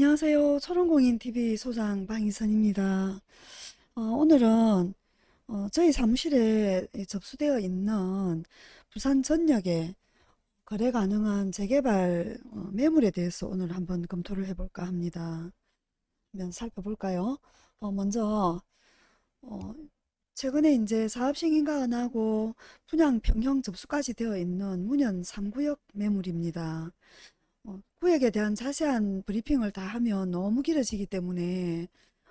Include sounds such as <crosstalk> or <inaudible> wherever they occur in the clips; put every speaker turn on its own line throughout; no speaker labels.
안녕하세요. 초롱공인TV 소장 방희선입니다. 어, 오늘은 어, 저희 사무실에 접수되어 있는 부산 전역에 거래 가능한 재개발 어, 매물에 대해서 오늘 한번 검토를 해볼까 합니다. 한번 살펴볼까요? 어, 먼저 어, 최근에 이제 사업 승인가 안 하고 분양 평형 접수까지 되어 있는 문현 3구역 매물입니다. 어, 구역에 대한 자세한 브리핑을 다 하면 너무 길어지기 때문에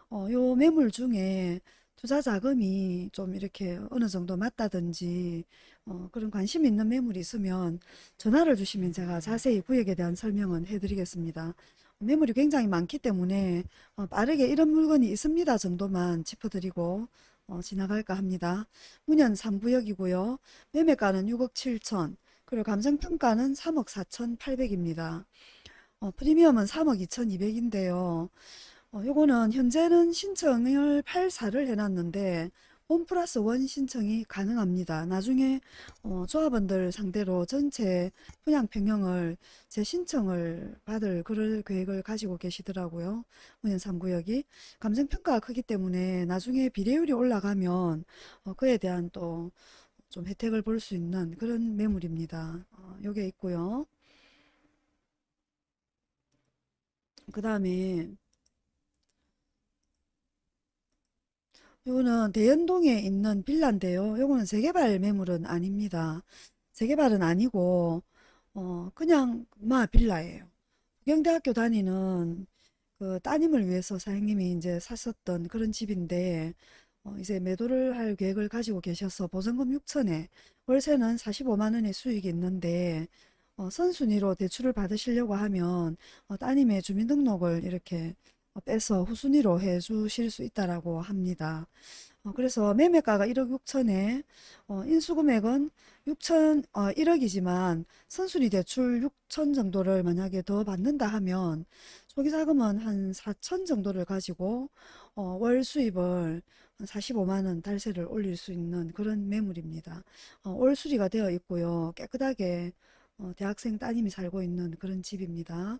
어, 요 매물 중에 투자 자금이 좀 이렇게 어느 정도 맞다든지 어, 그런 관심 있는 매물이 있으면 전화를 주시면 제가 자세히 구역에 대한 설명은 해드리겠습니다. 매물이 굉장히 많기 때문에 어, 빠르게 이런 물건이 있습니다 정도만 짚어드리고 어, 지나갈까 합니다. 문현 3구역이고요. 매매가는 6억 7천 그리고 감정평가는 3억 4천8백입니다 어, 프리미엄은 3억 2천2백인데요 어, 요거는 현재는 신청을 8사를 해놨는데 홈 플러스 원 신청이 가능합니다. 나중에 어, 조합원들 상대로 전체 분양 평형을 재 신청을 받을 그럴 계획을 가지고 계시더라고요. 문현 3구역이 감정평가가 크기 때문에 나중에 비례율이 올라가면 어, 그에 대한 또 좀 혜택을 볼 수 있는 그런 매물입니다. 어, 요게 있고요. 그 다음에 요거는 대연동에 있는 빌라인데요. 요거는 재개발 매물은 아닙니다. 재개발은 아니고 어 그냥 마 빌라예요. 부경대학교 다니는 그 따님을 위해서 사장님이 이제 샀었던 그런 집인데 어 이제 매도를 할 계획을 가지고 계셔서 보증금 6천에 월세는 45만 원의 수익이 있는데 어 선순위로 대출을 받으시려고 하면 어 따님의 주민등록을 이렇게 어, 빼서 후순위로 해 주실 수 있다라고 합니다. 어, 그래서 매매가가 1억 6천에 어, 인수금액은 6천 어, 1억이지만 선순위 대출 6천 정도를 만약에 더 받는다 하면 초기자금은 한 4천 정도를 가지고 어, 월 수입을 45만 원 달세를 올릴 수 있는 그런 매물입니다. 어, 올 수리가 되어 있고요. 깨끗하게 어, 대학생 따님이 살고 있는 그런 집입니다.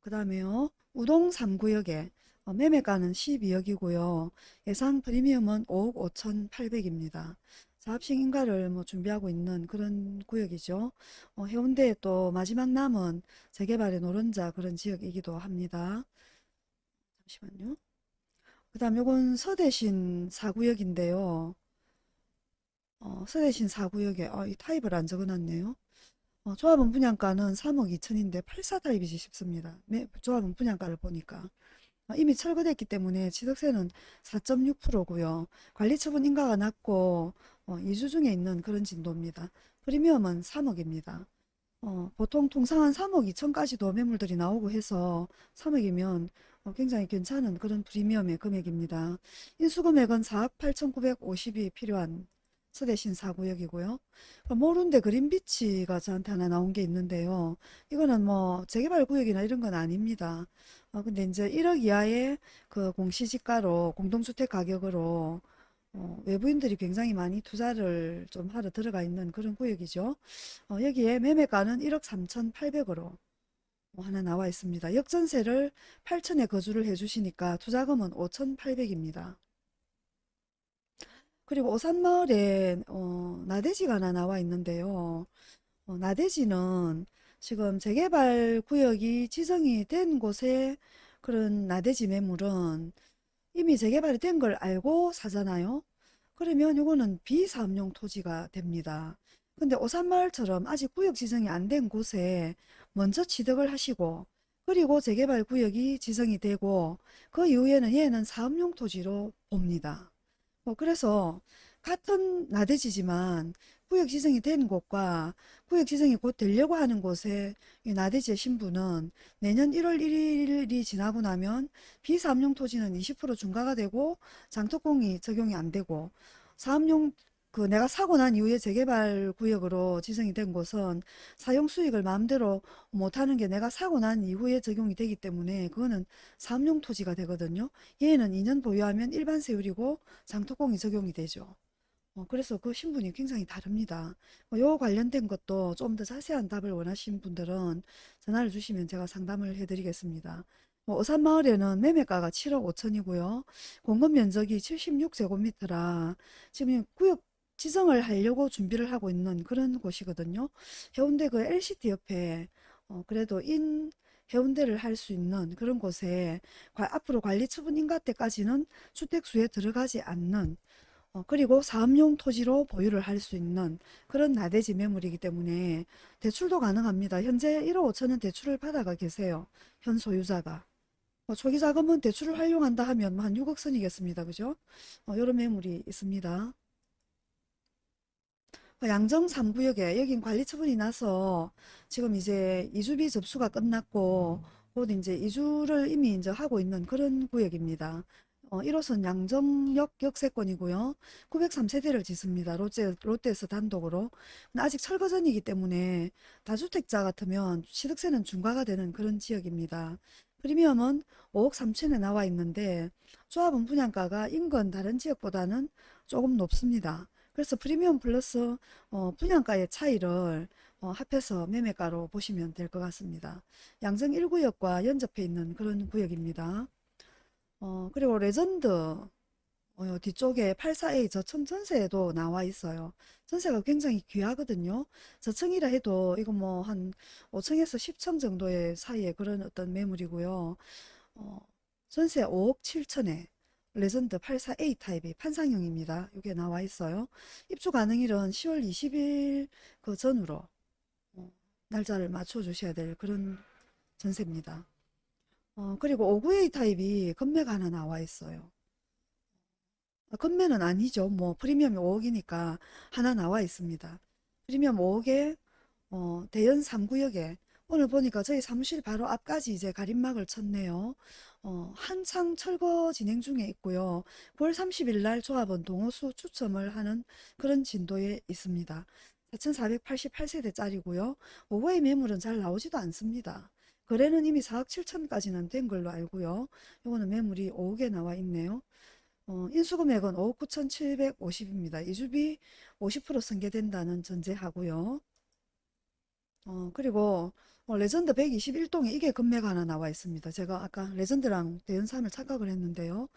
그 다음에요. 우동 3구역에 어, 매매가는 12억이고요. 예상 프리미엄은 5억 5,800입니다. 사업식 인가를 뭐 준비하고 있는 그런 구역이죠. 어, 해운대에 또 마지막 남은 재개발의 노른자 그런 지역이기도 합니다. 잠시만요. 그 다음 요건 서대신 4구역인데요. 어, 서대신 4구역에 어, 이 타입을 안 적어놨네요. 어, 조합원 분양가는 3억 2천인데 84 타입이지 싶습니다. 매, 조합원 분양가를 보니까. 어, 이미 철거됐기 때문에 취득세는 4.6%고요. 관리처분 인가가 낮고 어, 2주 중에 있는 그런 진도입니다. 프리미엄은 3억입니다. 어, 보통 통상 한 3억 2천까지도 매물들이 나오고 해서 3억이면 어, 굉장히 괜찮은 그런 프리미엄의 금액입니다. 인수금액은 4억 8,950이 필요한 서대신 4구역이고요. 모룬데 그린비치가 저한테 하나 나온 게 있는데요. 이거는 뭐 재개발 구역이나 이런 건 아닙니다. 어, 근데 이제 1억 이하의 그 공시지가로 공동주택 가격으로 어, 외부인들이 굉장히 많이 투자를 좀 하러 들어가 있는 그런 구역이죠. 어, 여기에 매매가는 1억 3,800으로 하나 나와 있습니다. 역전세를 8천에 거주를 해주시니까 투자금은 5,800입니다. 그리고 오산마을에 어, 나대지가 하나 나와 있는데요. 어, 나대지는 지금 재개발 구역이 지정이 된 곳에 그런 나대지 매물은 이미 재개발이 된 걸 알고 사잖아요. 그러면 이거는 비사업용 토지가 됩니다. 근데 오산마을처럼 아직 구역 지정이 안 된 곳에 먼저 취득을 하시고 그리고 재개발 구역이 지정이 되고 그 이후에는 얘는 사업용 토지로 봅니다. 뭐 그래서 같은 나대지지만 구역 지정이 된 곳과 구역 지정이 곧 되려고 하는 곳에 이 나대지의 신분은 내년 1월 1일이 지나고 나면 비사업용 토지는 20% 중과가 되고 장특공이 적용이 안 되고 사업용 그 내가 사고 난 이후에 재개발 구역으로 지정이 된 곳은 사용 수익을 마음대로 못하는 게 내가 사고 난 이후에 적용이 되기 때문에 그거는 사업용 토지가 되거든요. 얘는 2년 보유하면 일반 세율이고 장특공이 적용이 되죠. 어, 그래서 그 신분이 굉장히 다릅니다. 어, 요 관련된 것도 좀 더 자세한 답을 원하시는 분들은 전화를 주시면 제가 상담을 해드리겠습니다. 뭐 어산마을에는 매매가가 7억 5천이고요. 공급 면적이 76제곱미터라 지금 구역 지정을 하려고 준비를 하고 있는 그런 곳이거든요. 해운대 그 LCT 옆에 어, 그래도 인 해운대를 할 수 있는 그런 곳에 과- 앞으로 관리 처분 인가 때까지는 주택수에 들어가지 않는 어, 그리고 사업용 토지로 보유를 할 수 있는 그런 나대지 매물이기 때문에 대출도 가능합니다. 현재 1억 5천은 대출을 받아가 계세요. 현 소유자가. 뭐 초기 자금은 대출을 활용한다 하면 뭐한 6억 선이겠습니다. 그죠? 어, 이런 매물이 있습니다. 어, 양정 3구역에 여긴 관리 처분이 나서 지금 이제 이주비 접수가 끝났고 곧 이제 이주를 이미 이제 하고 있는 그런 구역입니다. 어, 1호선 양정역 역세권이고요. 903세대를 짓습니다. 롯데, 롯데에서 단독으로. 아직 철거 전이기 때문에 다주택자 같으면 취득세는 중과가 되는 그런 지역입니다. 프리미엄은 5억 3천에 나와 있는데 조합원 분양가가 인근 다른 지역보다는 조금 높습니다. 그래서 프리미엄 플러스 어, 분양가의 차이를 어, 합해서 매매가로 보시면 될 것 같습니다. 양정 1구역과 연접해 있는 그런 구역입니다. 어, 그리고 레전드 어, 뒤쪽에 84A 저층 전세에도 나와 있어요. 전세가 굉장히 귀하거든요. 저층이라 해도 이거 뭐 한 5층에서 10층 정도의 사이에 그런 어떤 매물이고요. 어, 전세 5억 7천에 레전드 84A 타입이 판상형입니다. 이게 나와 있어요. 입주 가능일은 10월 20일 그 전후로 어, 날짜를 맞춰 주셔야 될 그런 전세입니다. 어, 그리고 59A 타입이 건매가 하나 나와 있어요. 아, 건매는 아니죠. 뭐 프리미엄이 5억이니까 하나 나와 있습니다. 프리미엄 5억에 어, 대연 3구역에 오늘 보니까 저희 사무실 바로 앞까지 이제 가림막을 쳤네요. 어, 한창 철거 진행 중에 있고요. 9월 30일 날 조합원 동호수 추첨을 하는 그런 진도에 있습니다. 4,488세대짜리고요. 오후의 매물은 잘 나오지도 않습니다. 거래는 이미 4억 7천까지는 된 걸로 알고요. 요거는 매물이 5억에 나와 있네요. 어, 인수금액은 5억 9,750입니다. 이주비 50% 승계된다는 전제하고요. 어, 그리고 어, 레전드 121동에 이게 급매가 하나 나와 있습니다. 제가 아까 레전드랑 대연산을 착각을 했는데요.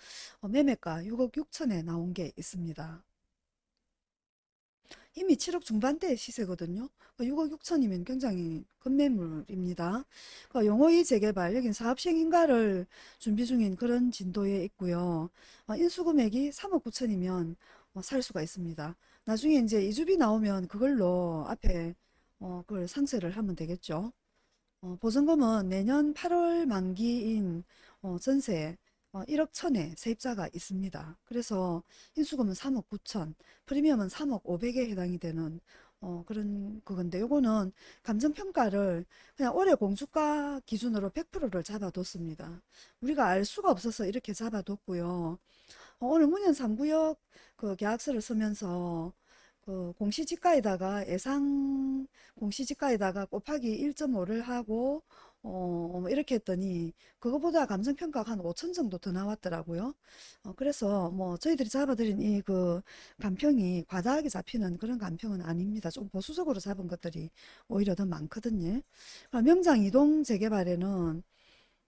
어, 매매가 6억 6천에 나온 게 있습니다. 이미 7억 중반대 시세거든요. 6억 6천이면 굉장히 큰 매물입니다. 그 용호이 재개발, 여긴 사업 시행 인가를 준비 중인 그런 진도에 있고요. 어, 인수금액이 3억 9천이면 살 수가 있습니다. 나중에 이제 이주비 나오면 그걸로 앞에 어, 그걸 상세를 하면 되겠죠. 어, 보증금은 내년 8월 만기인 어, 전세 어, 1억 천에 세입자가 있습니다. 그래서 인수금은 3억 9천, 프리미엄은 3억 5백에 해당이 되는 어, 그런 그건데 요거는 감정평가를 그냥 올해 공주가 기준으로 100%를 잡아뒀습니다. 우리가 알 수가 없어서 이렇게 잡아뒀고요. 어, 오늘 문현 3구역 그 계약서를 쓰면서 그 공시지가에다가 예상 공시지가에다가 곱하기 1.5를 하고 어, 뭐 이렇게 했더니 그거보다 감정평가가 한 5천 정도 더 나왔더라고요. 어, 그래서 뭐 저희들이 잡아드린 이 그 감평이 과다하게 잡히는 그런 감평은 아닙니다. 좀 보수적으로 잡은 것들이 오히려 더 많거든요. 아, 명장 이동 재개발에는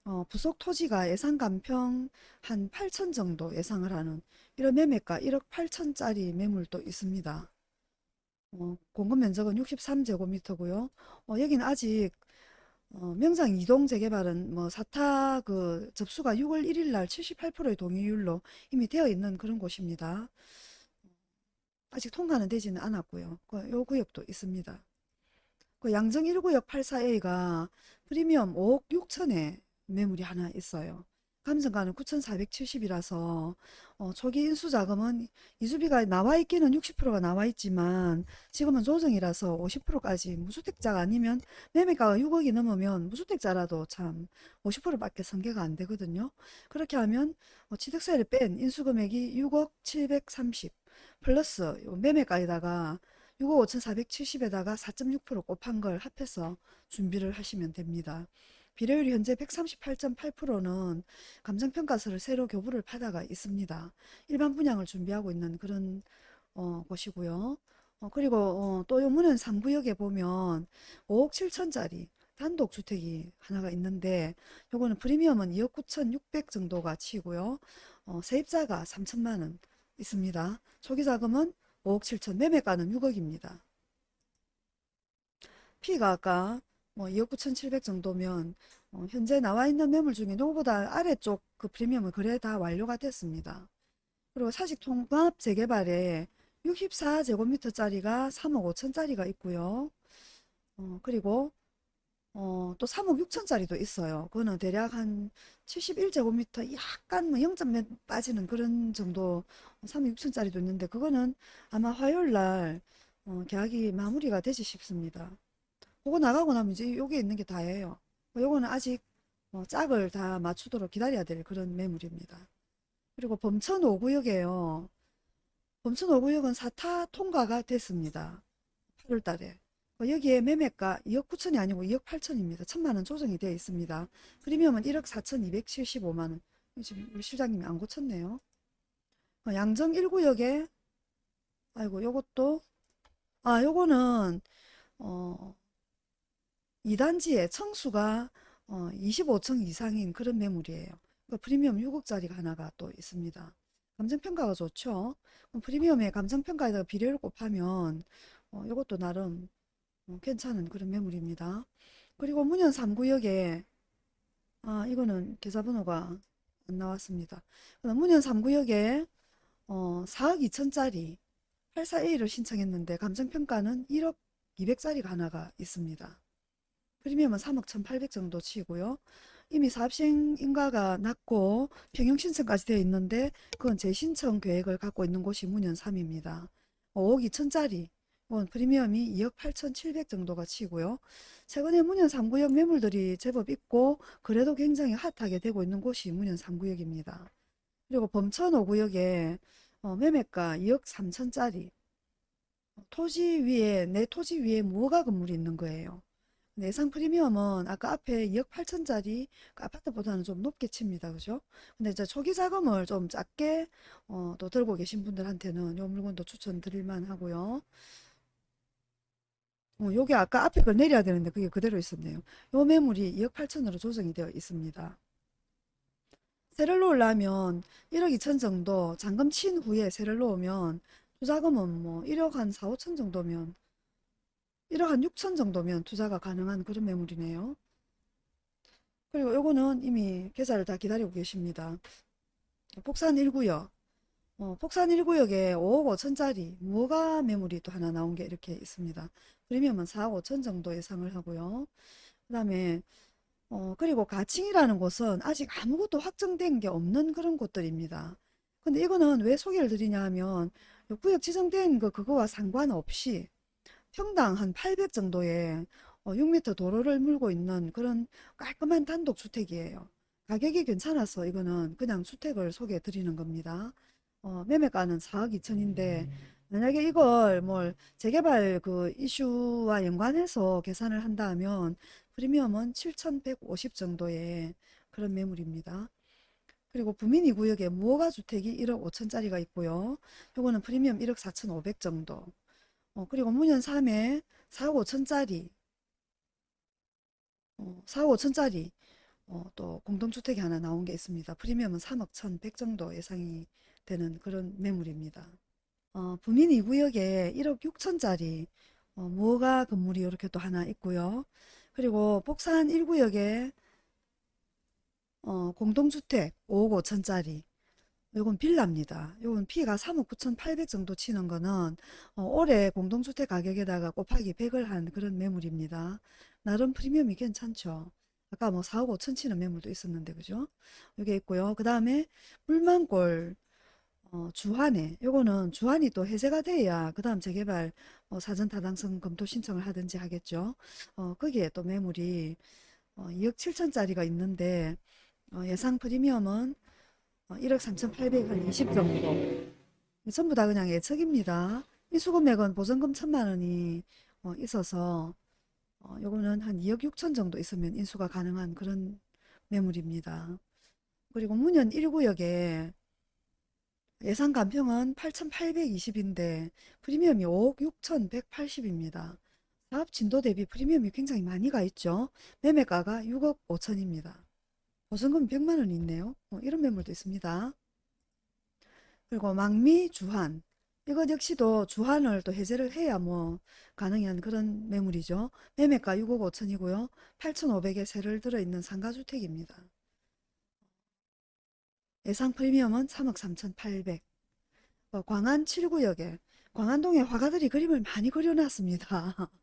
어, 부속 토지가 예상 감평 한 8천 정도 예상을 하는 이런 매매가 1억 8천짜리 매물도 있습니다. 어, 공급 면적은 63제곱미터고요. 어, 여기는 아직 어, 명장 이동 재개발은 뭐 사타 그 접수가 6월 1일 날 78%의 동의율로 이미 되어 있는 그런 곳입니다. 아직 통과는 되지는 않았고요. 그, 요 구역도 있습니다. 그 양정 1구역 84A가 프리미엄 5억 6천에 매물이 하나 있어요. 감정가는 9,470이라서 어, 초기 인수 자금은 이주비가 나와 있기는 60%가 나와 있지만 지금은 조정이라서 50%까지 무주택자가 아니면 매매가가 6억이 넘으면 무주택자라도 참 50%밖에 전개가 안 되거든요. 그렇게 하면 어, 취득세를 뺀 인수금액이 6억 730 플러스 요 매매가에다가 6억 5,470에다가 4.6% 곱한 걸 합해서 준비를 하시면 됩니다. 비례율이 현재 138.8%는 감정평가서를 새로 교부를 받아가 있습니다. 일반 분양을 준비하고 있는 그런 어, 곳이고요. 어, 그리고 어, 또 요문은 3구역에 보면 5억 7천짜리 단독주택이 하나가 있는데 요거는 프리미엄은 2억 9천 6백 정도가 치고요. 어, 세입자가 3천만 원 있습니다. 초기 자금은 5억 7천, 매매가는 6억입니다. P가 아까 뭐 2억 9천7백 정도면 어, 현재 나와 있는 매물 중에 누구보다 아래쪽 그 프리미엄은 거래 다 완료가 됐습니다. 그리고 사직 통합 재개발에 64제곱미터짜리가 3억 5천짜리가 있고요. 어, 그리고 어, 또 3억 6천짜리도 있어요. 그거는 대략 한 71제곱미터 약간 뭐 0점 빠지는 그런 정도 3억 6천짜리도 있는데 그거는 아마 화요일 날 어, 계약이 마무리가 되지 싶습니다. 그거 나가고 나면 이제 여기 있는 게 다예요. 요거는 아직 어, 짝을 다 맞추도록 기다려야 될 그런 매물입니다. 그리고 범천 5구역에요. 범천 5구역은 사타 통과가 됐습니다. 8월 달에. 어, 여기에 매매가 2억 9천이 아니고 2억 8천입니다. 천만 원 조정이 되어 있습니다. 프리미엄은 1억 4천 275만 원. 지금 우리 실장님이 안 고쳤네요. 어, 양정 1구역에 아이고 요것도 아 요거는 어 2단지에 청수가 어, 25층 이상인 그런 매물이에요. 그 프리미엄 6억짜리가 하나가 또 있습니다. 감정평가가 좋죠. 프리미엄의 감정평가에다가 비례를 곱하면 어, 이것도 나름 어, 괜찮은 그런 매물입니다. 그리고 문현 3구역에 아 이거는 계좌번호가 안 나왔습니다. 그다음 문현 3구역에 어, 4억 2천짜리 84A를 신청했는데 감정평가는 1억 200짜리가 하나가 있습니다. 프리미엄은 3억 1,800 정도 치고요. 이미 사업시행 인가가 났고 평형 신청까지 되어 있는데 그건 재신청 계획을 갖고 있는 곳이 문현 3입니다. 5억 2천짜리 이건 프리미엄이 2억 8,700 정도가 치고요. 최근에 문현 3구역 매물들이 제법 있고 그래도 굉장히 핫하게 되고 있는 곳이 문현 3구역입니다. 그리고 범천 5구역에 어, 매매가 2억 3천짜리 토지 위에 내 토지 위에 무허가 건물이 있는 거예요. 예상 프리미엄은 아까 앞에 2억 8천짜리 그 아파트보다는 좀 높게 칩니다. 그죠? 근데 이제 초기 자금을 좀 작게 어, 또 들고 계신 분들한테는 이 물건도 추천드릴 만 하고요. 어, 요게 아까 앞에 걸 내려야 되는데 그게 그대로 있었네요. 요 매물이 2억 8천으로 조정이 되어 있습니다. 세를 놓으려면 1억 2천 정도 잔금 친 후에 세를 놓으면 투자금은 뭐 1억 한 4, 5천 정도면 1억 한 6천 정도면 투자가 가능한 그런 매물이네요. 그리고 요거는 이미 계좌를 다 기다리고 계십니다. 폭산 1구역. 어, 폭산 1구역에 5억 5천짜리 무허가 매물이 또 하나 나온 게 이렇게 있습니다. 프리미엄은 4억 5천 정도 예상을 하고요. 그 다음에 어, 그리고 가칭이라는 곳은 아직 아무것도 확정된 게 없는 그런 곳들입니다. 근데 이거는 왜 소개를 드리냐 하면 구역 지정된 거 그거와 상관없이 평당 한 800 정도의 6m 도로를 물고 있는 그런 깔끔한 단독주택이에요. 가격이 괜찮아서 이거는 그냥 주택을 소개해 드리는 겁니다. 어, 매매가는 4억 2천인데 만약에 이걸 뭘 재개발 그 이슈와 연관해서 계산을 한다 하면 프리미엄은 7,150 정도의 그런 매물입니다. 그리고 부민 2구역에 무허가 주택이 1억 5천짜리가 있고요. 요거는 프리미엄 1억 4,500 정도. 어, 그리고 문현 3에 4억 5천짜리 어, 4억 5천짜리 어, 또 공동주택이 하나 나온 게 있습니다. 프리미엄은 3억 1,100 정도 예상이 되는 그런 매물입니다. 어, 부민 2구역에 1억 6천짜리 어, 무허가 건물이 이렇게 또 하나 있고요. 그리고 복산 1구역에 어, 공동주택 5억 5천짜리 이건 빌라입니다. 이건 P가 3억 9천8백 정도 치는 거는 어, 올해 공동주택 가격에다가 곱하기 100을 한 그런 매물입니다. 나름 프리미엄이 괜찮죠. 아까 뭐 4억 5천 치는 매물도 있었는데 그죠? 이게 있고요. 그 다음에 물만골 어, 주한에 요거는 주한이 또 해제가 돼야 그 다음 재개발 어, 사전 타당성 검토 신청을 하든지 하겠죠. 어, 거기에 또 매물이 어, 2억 7천짜리가 있는데 어, 예상 프리미엄은 1억 3,800, 한20 정도. 전부 다 그냥 예측입니다. 인수금액은 보증금 천만 원이 어, 있어서 어, 요거는 한 2억 6천 정도 있으면 인수가 가능한 그런 매물입니다. 그리고 문현 1구역에 예상 간평은 8,820인데 프리미엄이 5억 6,180입니다. 사업 진도 대비 프리미엄이 굉장히 많이 가 있죠. 매매가가 6억 5천입니다. 보증금 100만 원이 있네요. 어, 이런 매물도 있습니다. 그리고 망미 주한 이것 역시도 주한을 또 해제를 해야 뭐 가능한 그런 매물이죠. 매매가 6억 5천이고요. 8,500에 세를 들어있는 상가주택입니다. 예상 프리미엄은 3억 3,800. 어, 광안 7구역에 광안동에 화가들이 그림을 많이 그려놨습니다. <laughs>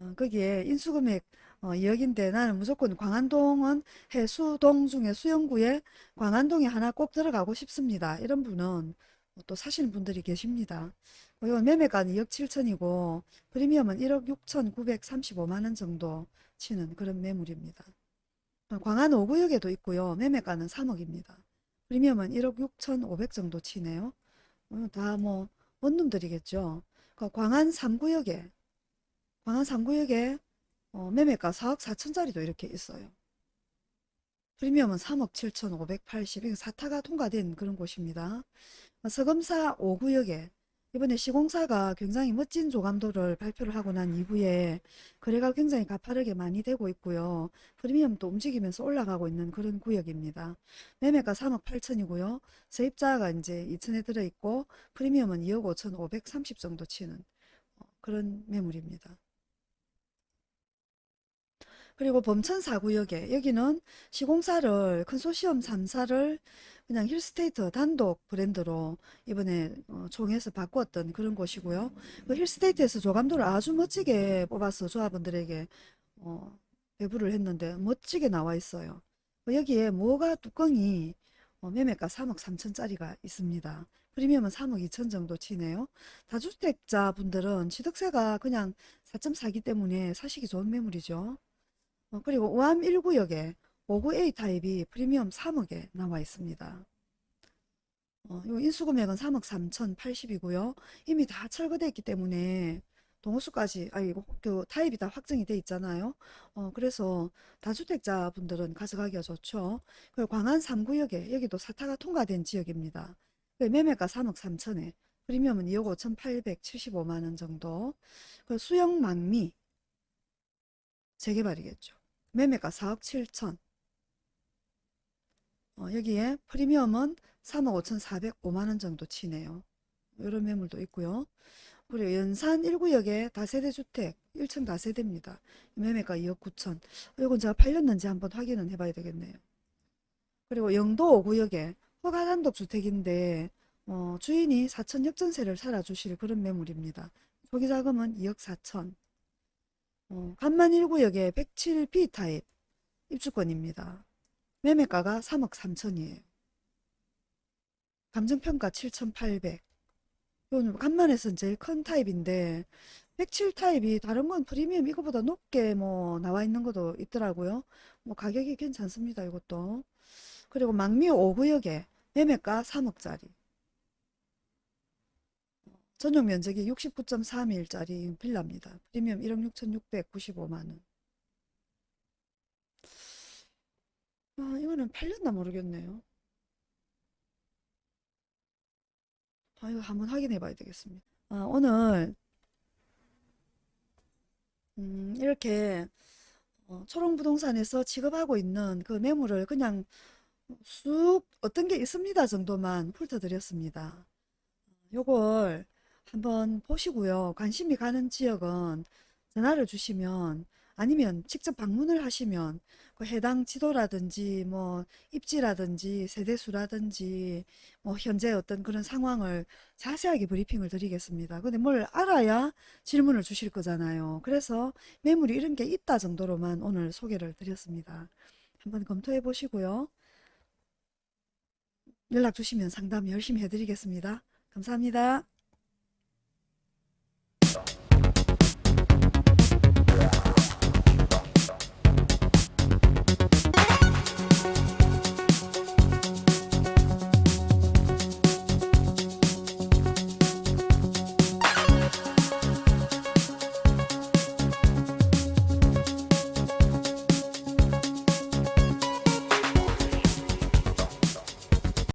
어, 거기에 인수금액 어, 2억인데 나는 무조건 광안동은 해수동 중에 수영구에 광안동에 하나 꼭 들어가고 싶습니다. 이런 분은 또 사시는 분들이 계십니다. 어, 이건 매매가는 2억 7천이고 프리미엄은 1억 6,935만원 정도 치는 그런 매물입니다. 어, 광안 5구역에도 있고요. 매매가는 3억입니다. 프리미엄은 1억 6,500 정도 치네요. 어, 다뭐 원룸들이겠죠. 그 광안 3구역에 광안 3구역에 어, 매매가 4억 4천짜리도 이렇게 있어요. 프리미엄은 3억 7,580 이거 사타가 통과된 그런 곳입니다. 어, 서금사 5구역에 이번에 시공사가 굉장히 멋진 조감도를 발표를 하고 난 이후에 거래가 굉장히 가파르게 많이 되고 있고요. 프리미엄도 움직이면서 올라가고 있는 그런 구역입니다. 매매가 3억 8천이고요. 세입자가 이제 2천에 들어있고 프리미엄은 2억 5천 530 정도 치는 어, 그런 매물입니다. 그리고 범천 4구역에 여기는 시공사를 컨소시엄 3사를 그냥 힐스테이트 단독 브랜드로 이번에 어, 총에서 바꾸었던 그런 곳이고요. 그 힐스테이트에서 조감도를 아주 멋지게 뽑아서 조합원들에게 어, 배부를 했는데 멋지게 나와 있어요. 뭐 여기에 뭐가 뚜껑이 어, 매매가 3억 3천짜리가 있습니다. 프리미엄은 3억 2천 정도 치네요. 다주택자 분들은 취득세가 그냥 4.4기 때문에 사시기 좋은 매물이죠. 어, 그리고 우암 1구역에 59A 타입이 프리미엄 3억에 나와 있습니다. 어, 요 인수금액은 3억 3,080이고요. 이미 다 철거되어 있기 때문에 동호수까지 아니 그 타입이 다 확정이 돼 있잖아요. 어, 그래서 다주택자 분들은 가져가기가 좋죠. 그리고 광안 3구역에 여기도 사타가 통과된 지역입니다. 그 매매가 3억 3천에 프리미엄은 2억 5,875만원 정도. 그 수영 망미 재개발이겠죠. 매매가 4억 7천. 어, 여기에 프리미엄은 3억 5,405만원 정도 치네요. 이런 매물도 있고요. 그리고 연산 1구역에 다세대 주택 1층 다세대입니다. 매매가 2억 9천. 이건 제가 팔렸는지 한번 확인은 해봐야 되겠네요. 그리고 영도 5구역에 허가 단독 주택인데 어, 주인이 4천 역전세를 살아주실 그런 매물입니다. 초기 자금은 2억 4천. 어, 간만 1구역에 107B 타입 입주권입니다. 매매가가 3억 3천이에요. 감정평가 7,800. 이건 간만에서는 제일 큰 타입인데 107 타입이 다른 건 프리미엄 이거보다 높게 뭐 나와 있는 것도 있더라고요. 뭐 가격이 괜찮습니다. 이것도. 그리고 망미 5구역에 매매가 3억짜리. 전용 면적이 69.3일짜리 빌라입니다. 프리미엄 1억 6,695만원. 아, 이거는 팔렸나 모르겠네요. 아, 이거 한번 확인해 봐야 되겠습니다. 아, 오늘 음, 이렇게 어, 초롱부동산에서 취급하고 있는 그 매물을 그냥 쑥 어떤 게 있습니다 정도만 훑어드렸습니다. 요걸 한번 보시고요. 관심이 가는 지역은 전화를 주시면 아니면 직접 방문을 하시면 그 해당 지도라든지 뭐 입지라든지 세대수라든지 뭐 현재 어떤 그런 상황을 자세하게 브리핑을 드리겠습니다. 근데 뭘 알아야 질문을 주실 거잖아요. 그래서 매물이 이런 게 있다 정도로만 오늘 소개를 드렸습니다. 한번 검토해 보시고요. 연락 주시면 상담 열심히 해드리겠습니다. 감사합니다.